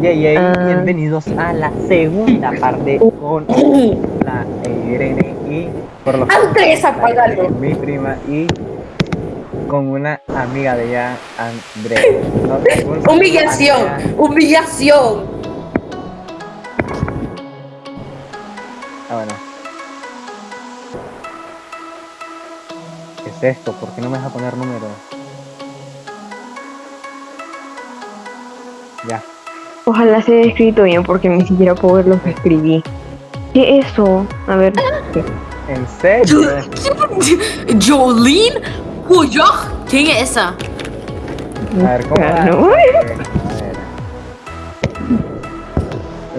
Yay, yay, Ah. bienvenidos a la segunda parte con la Irene y por los Andrés, apágalo. mi prima y con una amiga de ella, Andrea. No, Humillación, Andrea. humillación. Ah, bueno. ¿Qué es esto? ¿Por qué no me deja poner números? Ya. Ojalá se haya escrito bien porque ni siquiera puedo ver lo que escribí. ¿Qué es eso? A ver. ¿En serio? Jolene Cuyoc. ¿Quién es esa? A ver, ¿cómo va? Ah, no. A ver.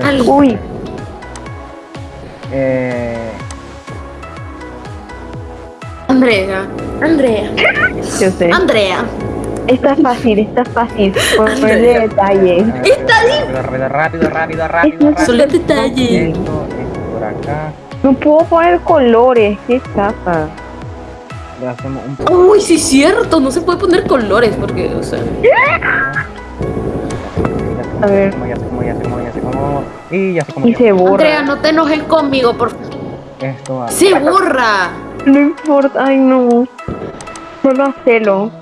Al- Uy, Eh, Andrea, Andrea, yo sé. Andrea. Está fácil, está fácil. Ponerle detalles. Está rápido, rápido, rápido, rápido, rápido, Eso rápido. Solo detalle. Esto, esto por acá. No puedo poner colores, qué chafa. Le hacemos un poco. Uy, sí es cierto, no se puede poner colores porque, o sea. A ver. Ya sé cómo, ya sé cómo, ya sé cómo. Y ya sé cómo. Y se borra. Andrea, no te enojes conmigo, por favor. Esto va. Se borra. No importa, ay no. Solo hacelo.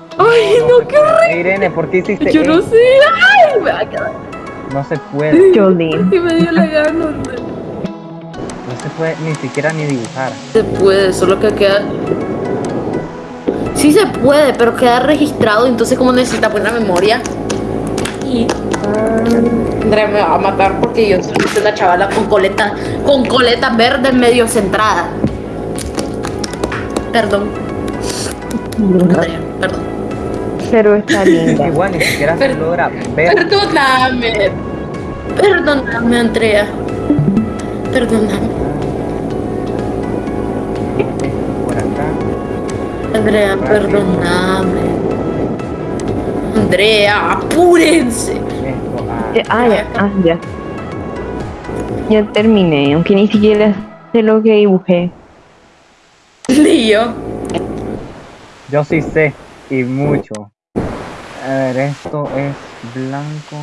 Irene, ¿por qué hiciste Yo no sé. Ay, me va a quedar. No se puede. Jolene. Y me dio la gana. Andrea. No se puede ni siquiera ni dibujar. Se puede, solo que queda. Sí se puede, pero queda registrado, entonces como necesita buena memoria. Y Andrea me va a matar porque yo soy una chavala con coleta, con coleta verde medio centrada. Perdón, Andrea, perdón. Pero está linda. Igual ni siquiera se logra ver. Perdóname. Perdóname, Andrea. Perdóname. Esto por acá. Andrea, perdóname. Andrea, apúrense. Esto Ah, ya, ah, ya. Ya terminé, aunque ni siquiera sé lo que dibujé. Ni yo. Yo sí sé. Y mucho. Ver, esto es blanco.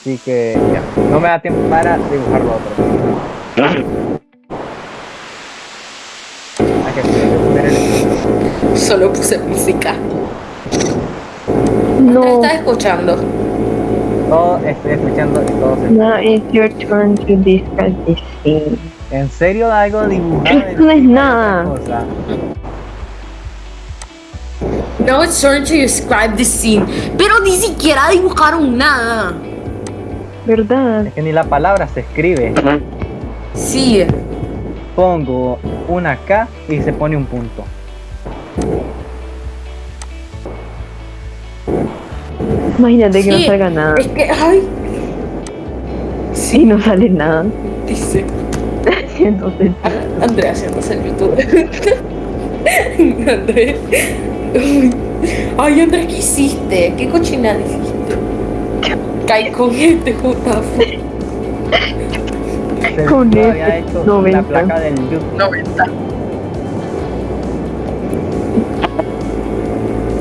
Así que ya. No me da tiempo para dibujar lo otro. Hay que poner el Solo puse música. No, ¿Estás escuchando? Todo estoy escuchando y todo se... now it's your turn to discuss this thing. ¿En serio algo dibujado? Esto no es nada. Cosa? Now it's turn to describe the scene. Pero ni siquiera dibujaron nada. ¿Verdad? Es que ni la palabra se escribe. Sí. Pongo una K y se pone un punto. Imagínate que no salga nada. Es que, ay, Sí, no sale nada. dice Entonces, Andrea haciéndose en YouTube. Andrea. Ay, Andrea, ¿qué hiciste? ¿Qué cochinada hiciste? Cae con este jutazo. Se Con hecho 90. la placa del YouTube. 90.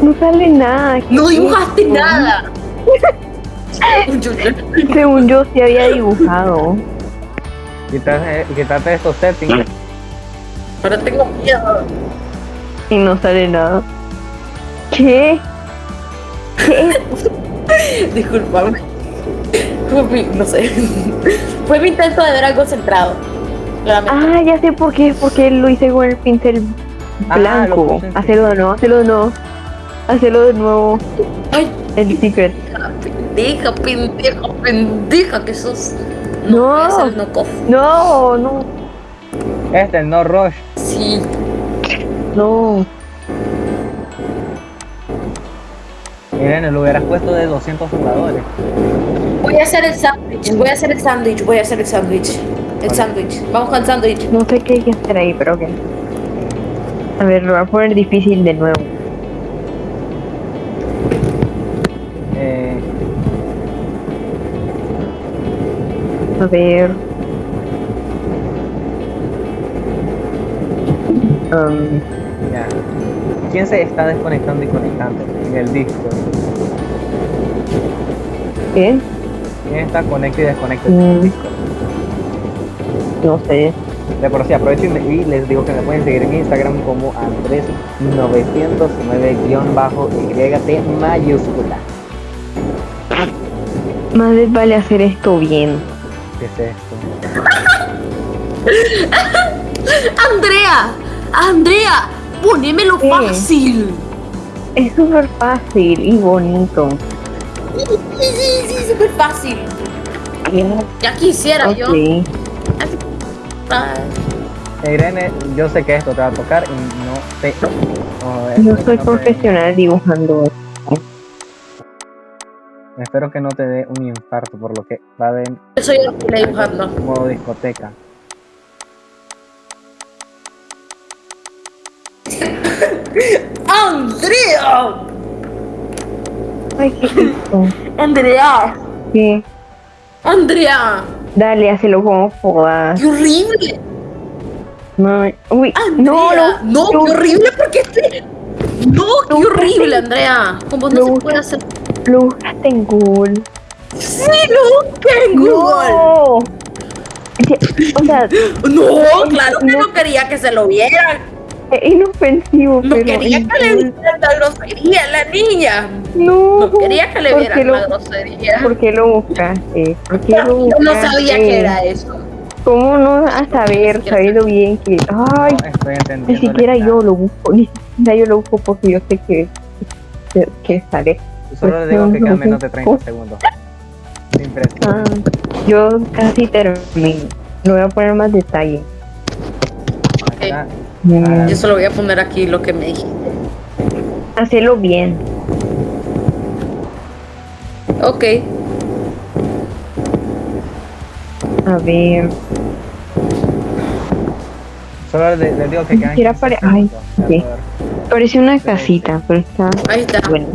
no sale nada. ¿qué No dibujaste nada. Según yo sí había dibujado. Quítate, quítate estos settings. Ahora tengo miedo. Y no sale nada. ¿Qué? ¿Qué? Disculpame. Fue mi- no sé. Fue mi intento de ver algo centrado. Claramente. Ah, ya sé por qué. Porque lo hice con el pincel Ah, blanco. en- Hacelo de nuevo, hacelo de nuevo. Hacelo de nuevo. Ay, El secret. pendeja, pendeja, pendeja que sos. No. Es el knockoff. No, no, Este, no Rush. Sí. no. Irene, lo hubieras puesto de 200 jugadores. Voy a hacer el sándwich. Voy a hacer el sándwich. Voy a hacer el sándwich. El sándwich. Vamos con el sándwich. No sé qué hay que hacer ahí, pero ok. A ver, lo voy a poner difícil de nuevo. Eh, A ver. Um. ¿Quién se está desconectando y conectando en el disco? ¿Qué? ¿Quién está conecta y desconecta Mm. Discord? No sé. De por sí, aprovecho y, me- y les digo que me pueden seguir en Instagram como Andrés909-YT mayúscula. Más les vale hacer esto bien. ¿Qué es esto? Andrea, Andrea, ponémelo ¿Qué? fácil. Es súper fácil y bonito. Sí, sí, sí, súper fácil. Ya quisiera yo. Ok. Ay, Eh, Irene, yo sé que esto te va a tocar y no te... oh, Yo soy que te- profesional dibujando. espero que no te dé un infarto por lo que va de Yo soy horrible dibujando. modo discoteca. Andrea, Ay, ¿qué? Andrea, ¿Qué? Andrea, Dale, hazlo como puedas. qué horrible. No, uy, no, lo, no, lo- qué horrible porque este... No, qué horrible, Andrea. Como no se puede hacer. lo buscaste en Google. Sí, lo busqué en Google. No. O sea, No, claro que No. no quería que se lo vieran. Es inofensivo, No pero quería que le vieran la grosería a la niña. No, No quería que le ¿por vieran qué lo- la grosería. ¿Por qué lo buscaste? ¿Por qué lo Yo buscaste? no sabía que era eso. ¿Cómo no a saber, sabiendo bien que... Ay, No estoy entendiendo. ni siquiera yo lo busco, ni siquiera yo lo busco porque yo sé que, que, que sale. Solo les digo que quedan menos de 30 segundos. Sin presión. Ah, yo casi termino. Le voy a poner más detalle. Mm, Yo solo voy a poner aquí lo que me dijiste. Hacelo bien. Ok. A ver. Solo les, les digo que quedan Quisiera 15 pare- segundos. ay, sí. Parece una casita, pero está Ahí está. bueno.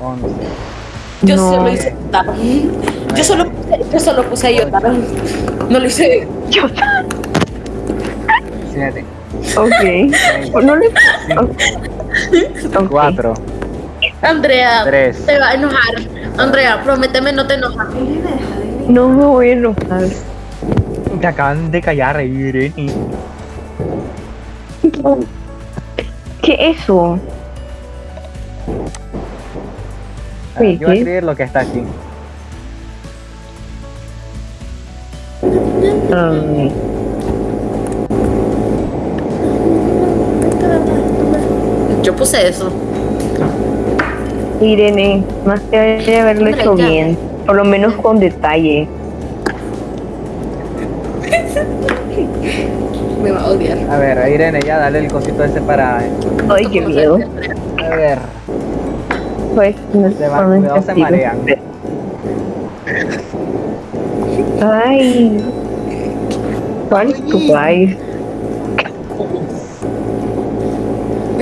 11. Yo No. solo hice Yotaro. Yo solo puse, yo solo puse a Yotaro. No lo hice. Yo, 7. Ok. No le. ok. 4. Andrea, Tres. te va a enojar. Andrea, prométeme no te enojas. No me voy a enojar. Te acaban de callar, Irene. ¿Qué es eso? Yo voy a escribir lo que está aquí. Um, Yo puse eso. Irene, más te debería haberlo Hombre, hecho ya. bien. Por lo menos con detalle. Me va a odiar. A ver, Irene, ya dale el cosito ese para. Ay, qué miedo. A ver. Pues, no Se de cuidado, se marean. Ay. ¿Cuál es tu país?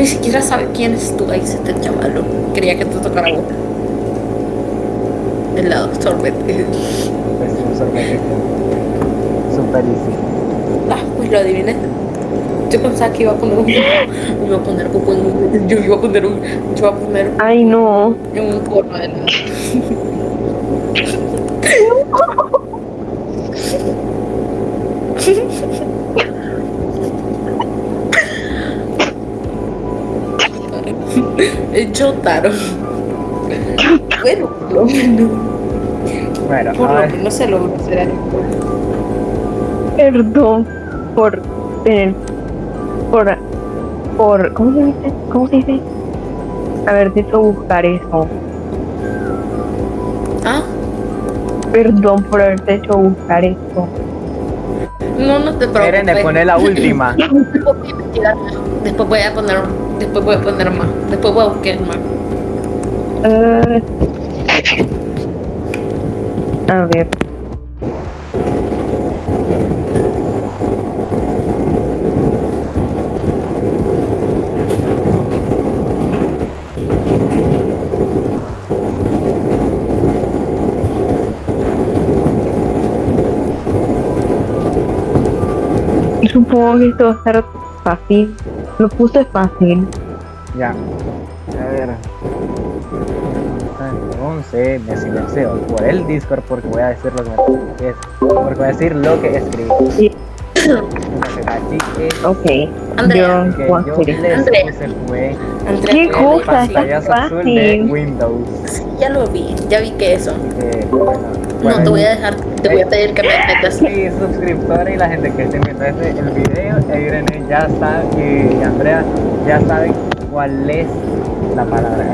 Ni siquiera sabe quién es tu ex, este chavalo. Quería que te tocara boca. El lado sorbete. Pues un sorbete. Super easy. Ah, pues lo adiviné. Yo pensaba que iba a poner un. Iba a poner en un. Yo iba a poner un. Yo iba a poner Ay, no. en un corno de nada. El Jotaro. Bueno, por lo menos. Bueno, Por a lo ver. menos se logró hacer algo. Perdón por tener. Por. Por. ¿Cómo se dice? ¿Cómo se dice? Haberte hecho buscar eso. Ah, Perdón por haberte hecho buscar eso. no, no te preocupes. Irene, poné la última. A. Después voy a poner, después voy a poner más. Después voy a buscar más. Eh, a ver. Supongo que esto va a estar fácil. Lo puse fácil. Ya. A ver. 11. se me silenció por el Discord porque voy a decir lo que, me- es, porque voy a decir lo que escribí. Sí. Entonces, así Ok. Andrea. Yo yo les Andrea. puse fue Andrea, ¿Qué cosa? azul de fácil. Windows. Ya lo vi, ya vi que eso. Eh, bueno, No, te voy a dejar, te voy a pedir que me metas. Y suscriptores y la gente que esté viendo este, el video, e Irene ya sabe, y Andrea ya saben cuál es la palabra.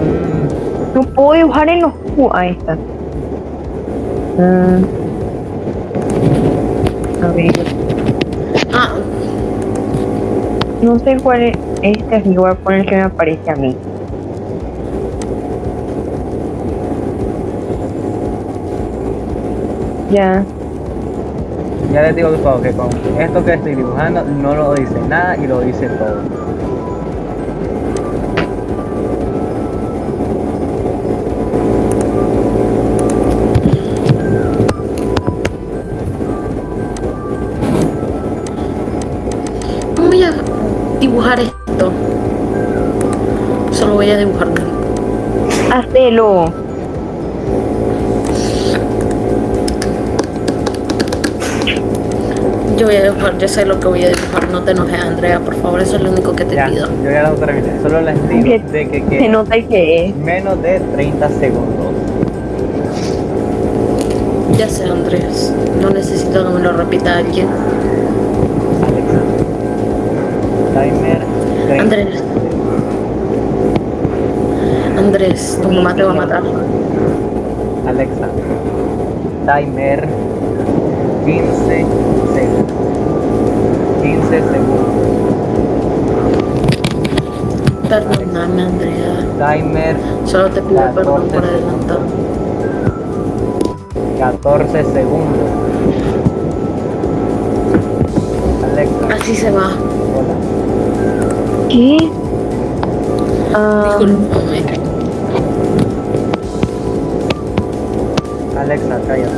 Mm, No puedo dibujar en los cu- Ahí está. Mm. A ver. Ah, No sé cuál es este, así que voy a poner que me aparece a mí. Ya. ya les digo todo que con esto que estoy dibujando no lo dice nada y lo dice todo. voy a dibujar esto. Solo voy a dibujarlo. Hacelo. Yo voy a dibujar, yo sé lo que voy a dibujar. No te enojes, Andrea, por favor, eso es lo único que te Ya, pido. yo ya lo terminé. Solo les digo Que- de que, Se que nota que es. menos de 30 segundos. Ya sé, Andrés. No necesito que me lo repita alguien. Alexa. Timer 30. Andrés. Andrés, tu mamá te va a matar. Alexa. Timer 15 segundos. 15 segundos. Perdóname, Andrea. Timer Solo te pido perdón por 14 adelantado. 14 segundos. Alexa. Así se va. Hola. ¿Qué? Ah, Discúlpame. Alexa, cállate.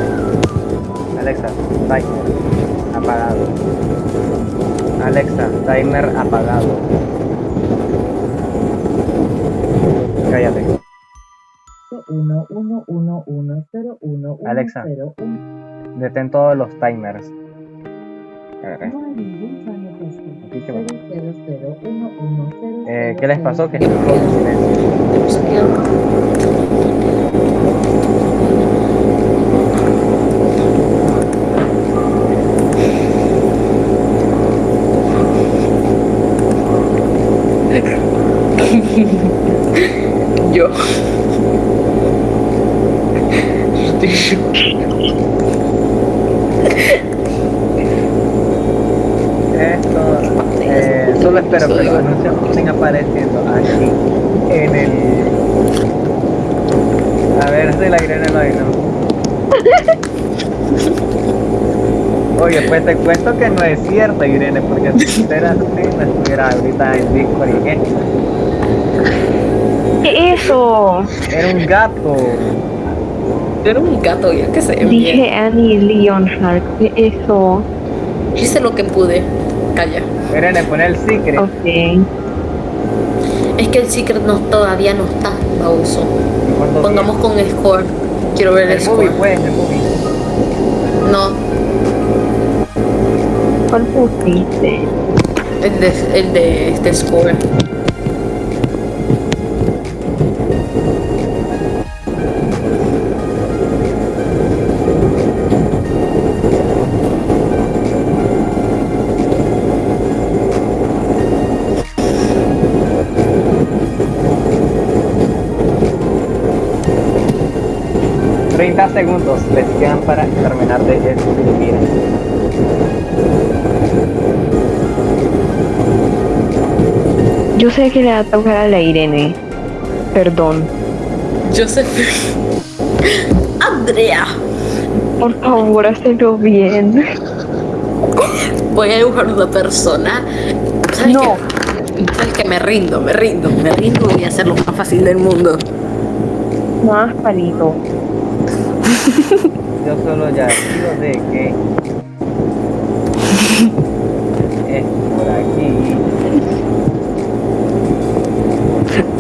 Alexa, timer apagado. Alexa, timer apagado. Cállate. 1 1 1 1 0 1 1 Alexa. 0 1 Detén todos los timers. A ver, No hay ningún timer puesto. Aquí que 0 0 0 1 1 0 eh, ¿Qué les pasó? Que están todos en silencio. Yo. Esto, eh, solo espero que los anuncios estén apareciendo aquí en el. A ver si la Irene lo no. Oye, pues te cuento que no es cierto, Irene, porque si fuera así, no estuviera ahorita en Discord y en- ¿Qué es eso? Era un gato. Era un gato, ya que sé. bien. Dije Annie Leonhardt. ¿Qué es eso? Hice lo que pude. Calla. Irene, pon el secret. Ok. Es que el secret no, todavía no está, baboso. ¿Y cuándo Pongamos con score. Quiero ver el el movie, score. pues, el movie. No, ¿Cuál pusiste? el de, el de este score. Segundos les quedan para terminar de escribir. Yo sé que le va a tocar a la Irene. Perdón. Joseph. Andrea. Por favor, hazlo bien. Voy a dibujar una persona. ¿Sabes No. ¿Sabes qué? Me rindo, me rindo, me rindo y voy a hacer lo más fácil del mundo. Más palito. Yo solo ya digo de que es por aquí.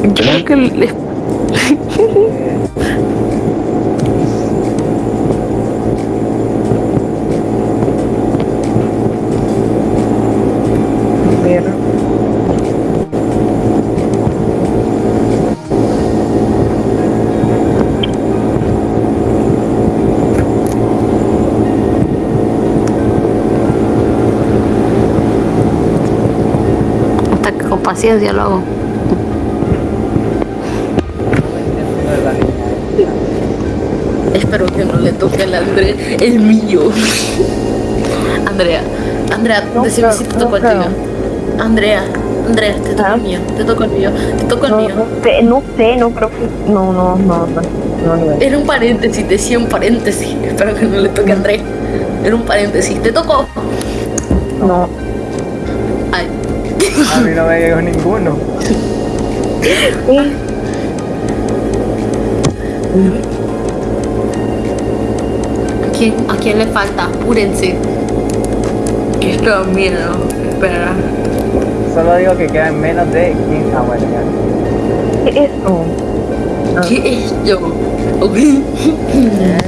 Yo creo que les eh, paciencia lo hago. Espero que no le toque al André el mío. Andrea, Andrea, No decime creo, si te no tocó el tuyo. Andrea, Andrea, te tocó Ah. el mío, te tocó el mío, te tocó el No, mío. no sé, no sé, no creo que. No, no, no, no. no, no. Era un paréntesis, decía un paréntesis. Espero que no le toque a André. Era un paréntesis. ¿Te tocó? no. A mí no me llegó ninguno. ¿a quién, ¿a quién le falta? Apúrense. Que esto da miedo. Espera. Solo digo que quedan menos de 15. Ah, bueno, ya. ¿Qué es? Ah. ¿Qué es yo?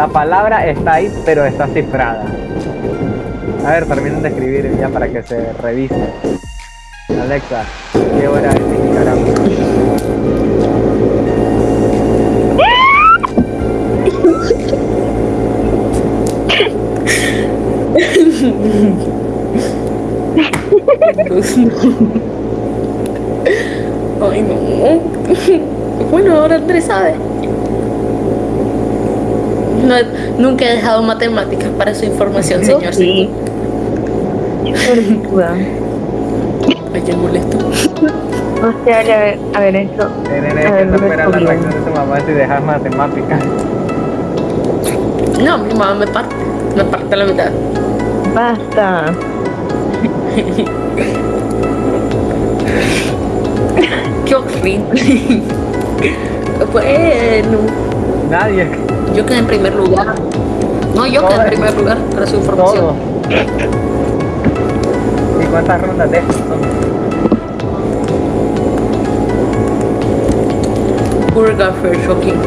La palabra está ahí, pero está cifrada. A ver, terminen de escribir ya para que se revise. Alexa, ¿qué hora es en Nicaragua? Ay, no. Bueno, ahora Andrés sabe. No, nunca he dejado matemáticas para su información, Yo señor. sí. Qué peluda. Ay, qué molesto. No sé, esto. Tener A que espera la reacción de tu mamá si dejas matemáticas. No, mi mamá me parte. Me parte la mitad. Basta. Qué horrible. Bueno, Nadie, yo quedé en primer lugar. No, yo quedé en Todo. primer lugar para su todo. información. ¿Y cuántas rondas de estos son? Burger shocking.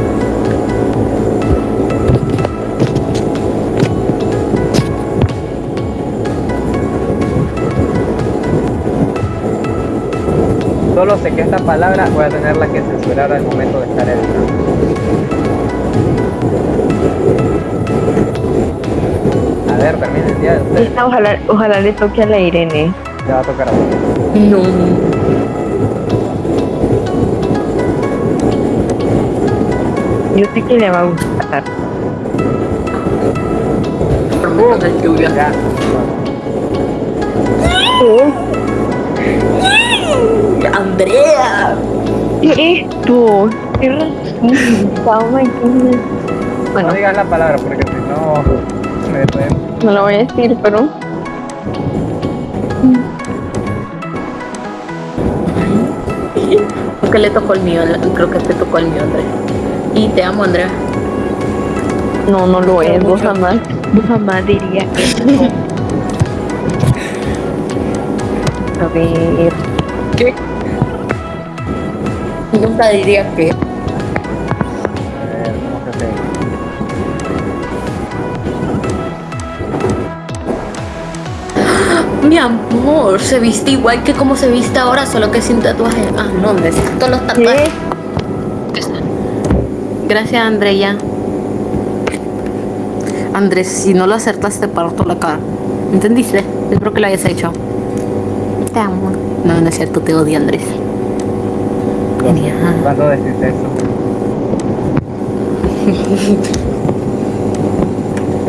Solo sé que esta palabra voy a tenerla que censurar al momento de estar editando. A ver, terminen ya. Ustedes Esta, ojalá, ojalá le toque a la Irene. te va a tocar a vos. No. Yo sé que le va a gustar. Tormentas de lluvia. Ya. Andrea. ¿Qué es esto? ¿Qué racista? Oh my goodness. Bueno, No digas la palabra porque si no me pueden. no lo voy a decir, pero. Creo que le tocó el mío. Creo que te tocó el mío, Andrea. Y te amo, Andrea. No, no lo es. Vos mucho. jamás, vos jamás dirías eso. A ver. ¿Qué? Nunca diría que. Mi amor, se viste igual que como se viste ahora, solo que sin tatuaje. Ah, no, necesito los tatuajes. ¿Qué? Gracias, Andrea. Andrés, si no lo acertas, te parto la cara. ¿Entendiste? Espero que lo hayas hecho. Te amo. No, no es cierto, te odio, Andrés. Genial. ¿Cuándo decís eso?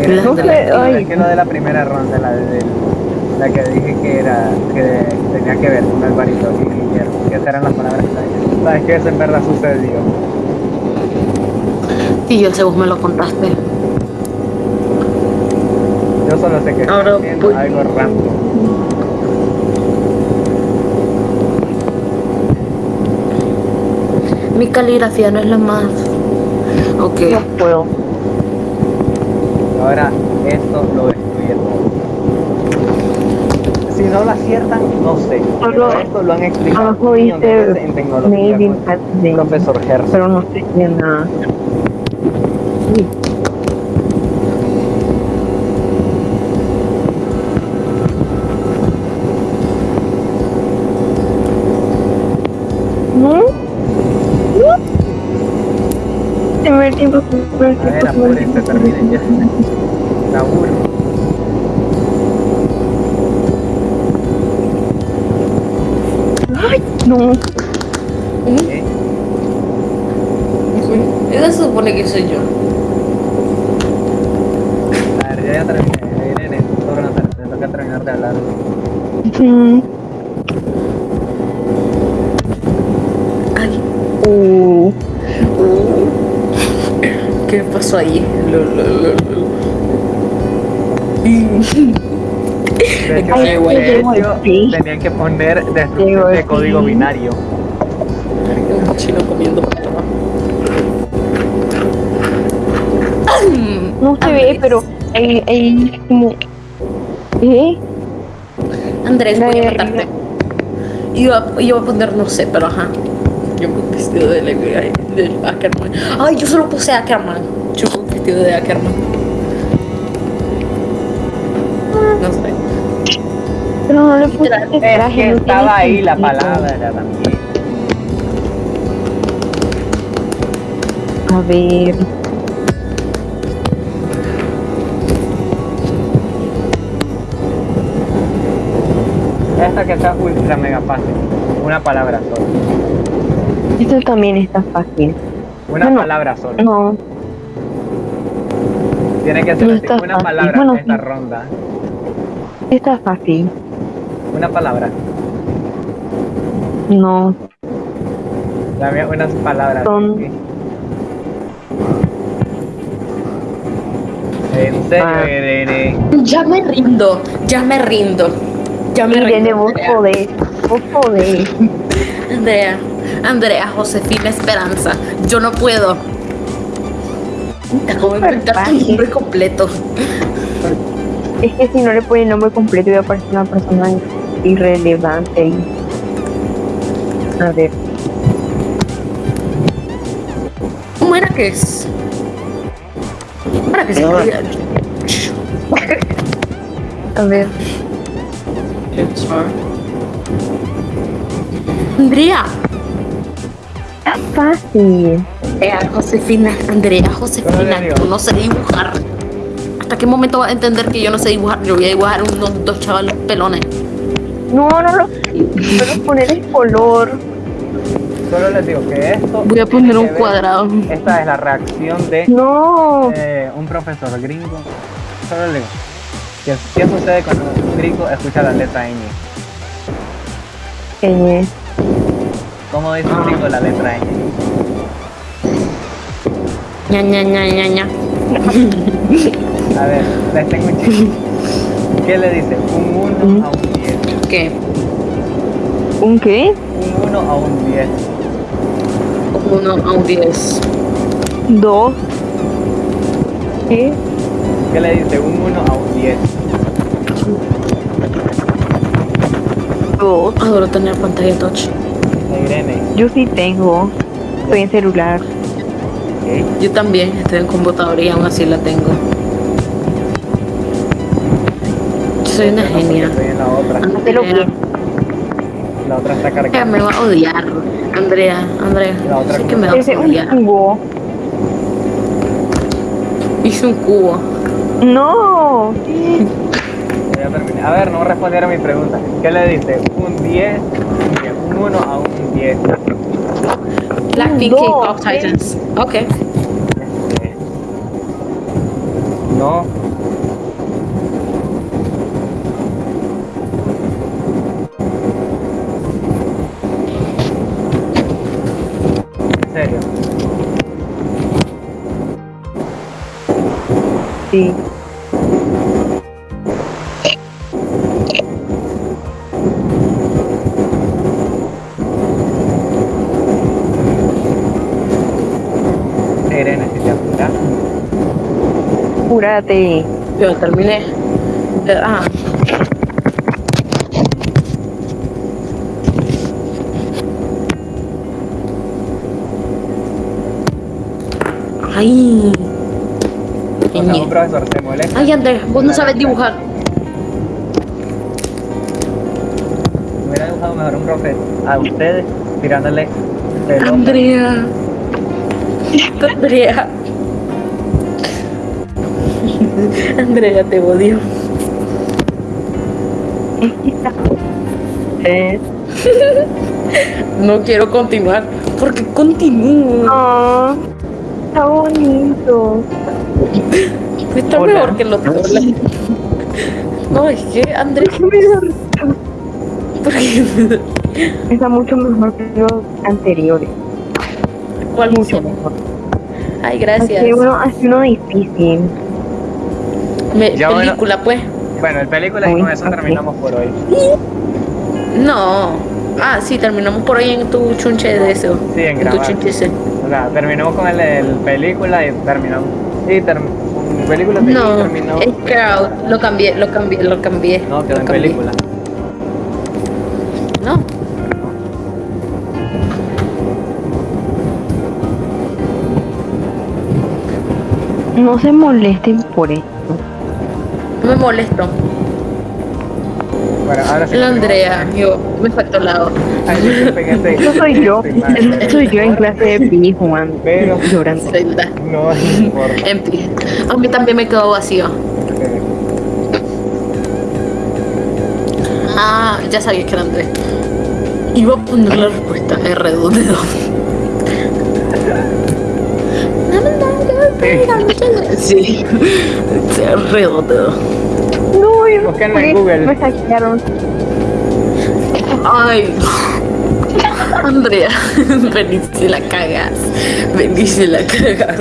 Es que lo de la primera ronda, la de la que dije que era que tenía que ver con Alvarito y Guillermo, que esas eran las palabras que sabes que eso en verdad sucedió. Y yo sé, vos me lo contaste. Yo solo sé que estoy Ahora, haciendo pues- algo random. Mi caligrafía no es la más. Ok. No puedo. Ahora esto lo destruye todo. Si no lo aciertan, no sé. Pero Solo esto lo han explicado de veces en tecnología. Maybe con Profesor Gerson. Pero no sé qué nada. Sí. ¿No? ¿No? Se me ve el tiempo, se me ve el A ver, apúrense, terminen ya. Saúl. No, ¿Sí? Eso se supone que soy yo. A ver, yo ya terminé. Irene, te toca terminar de hablar. mm, Ay, uh, ¿qué pasó ahí? Lo, lo, lo, lo. De hecho, Ay, de hecho, sí. tenían que poner destrucción de código sí. binario. Un chino comiendo pato. no se ve, pero hay, hay como... ¿Eh? Andrés, voy a Verga. matarte. Iba, iba a poner, no sé, pero ajá. Yo con vestido de, de, de Ackerman. Ay, yo solo puse Ackerman. Yo con vestido de Ackerman. Pero no le puse que estaba ahí la palabra también. A ver. Esta que está ultra mega fácil. Una palabra sola. Esto también está fácil. Una palabra sola. No, Tiene que ser no así, está una fácil. palabra Bueno, en esta ronda. está fácil. Una palabra. No. Dame unas palabras. Son- sí. En serio, Ah. Irene. Ya me rindo, ya me rindo. Ya me Irene, rindo. vos Andrea. podés. Vos podés. Andrea, Andrea, Josefina Esperanza. Yo no puedo. Te acabo de inventar tu nombre completo. Es que si no le pone el nombre completo iba a parecer una persona irrelevante. A ver. ¿Cómo era que es? ¿Cómo era que se? A ver. Andrea. Está fácil. Andrea, Josefina, Andrea, ¿Cómo Josefina, yo no sé dibujar. ¿Hasta qué momento va a entender que yo no sé dibujar? Yo voy a dibujar unos dos chavalos pelones. No, no lo. Solo poner el color. Solo les digo que esto. Voy a poner un cuadrado. Esta es la reacción de No. eh, un profesor gringo. Solo les digo. ¿Qué, qué sucede cuando un gringo escucha la letra ñ? Eh, ¿Cómo dice un gringo la letra ñ? ña, ña, ña, ña, ña. A ver, les tengo un chiste. ¿Qué le dice? Un 1 a un 10. ¿Qué? ¿Un qué? Un 1 a un 10. Uno a un 10. Dos. ¿Qué? ¿Qué le dice? Un 1 a un 10. Dos. Adoro tener pantalla touch. Irene. Yo sí tengo. Estoy en celular. ¿ok? Yo también estoy en computadora y aún así la tengo. Soy una genia. En la otra. Hazlo bien. La otra está Andrea cargada. me va a odiar. Andrea, Andrea. La otra sé que me va a un odiar. cubo. Hice un cubo. No. Ya terminé. A ver, no respondieron mi pregunta. ¿Qué le dice? Un 10. Un 1 a un 10. Blackpink K-pop ¿sí? Titans. Ok. Este, No. Irene, si te apuras. Júrate. Yo terminé. Eh, Ah. Ay. O sea, un profesor se molesta. Ay, Andrés, vos no sabes dibujar. Hubiera dibujado mejor un profe a ustedes tirándole pelota. Andrea. Andrea. Andrea, te odio. Eh, No quiero continuar. Porque continúo. Ah, está bonito. Está Hola. mejor que lo otro. No, es que Andrés. ¿Por qué? Está mucho mejor que los anteriores. ¿Cuál Mucho mejor. Ay, gracias. Así uno, así uno difícil. Me- Ya, bueno. película, pues. Bueno, el película y con eso terminamos por hoy. No. Ah, sí, terminamos por ahí en tu chunche de eso. Sí, en tu grabar. chunche ese. O sea, terminamos con el, el película y terminamos. Y term- con película y No, terminó. es crowd. Lo cambié, lo cambié, lo cambié. No, quedó en cambié. película. No. No se molesten por esto. No me molesto. Ahora sí. La Andrea, yo, me faltó este- Eso soy yo. soy yo en clase de pi jugando. Pero- Llorando. Zelda. No. En pie. A mí también me quedó vacío. Ah, ya sabía que era Andrés. Iba a poner la respuesta R2 de 2. Sí, R2 de 2. No, yo no Búsquenlo en. Google. Me hackearon. Ay, Andrea, vení si la cagas. Vení si la cagas.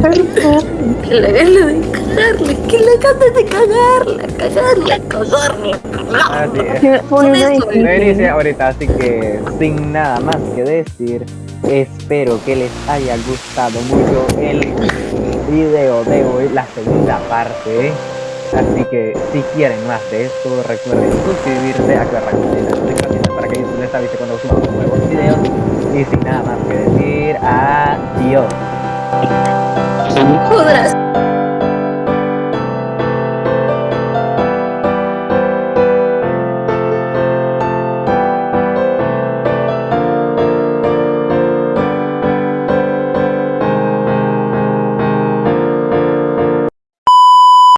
Que le ganas de cagarle, que le ganas de cagarla, cagarla, cagarla, cagarla. Así es. Dice ahorita, así que sin nada más que decir, espero que les haya gustado mucho el video de hoy, la segunda parte. Así que si quieren más de esto, recuerden suscribirse, activar la campanita para que YouTube les avise cuando subamos nuevos videos. Y sin nada más que decir, adiós.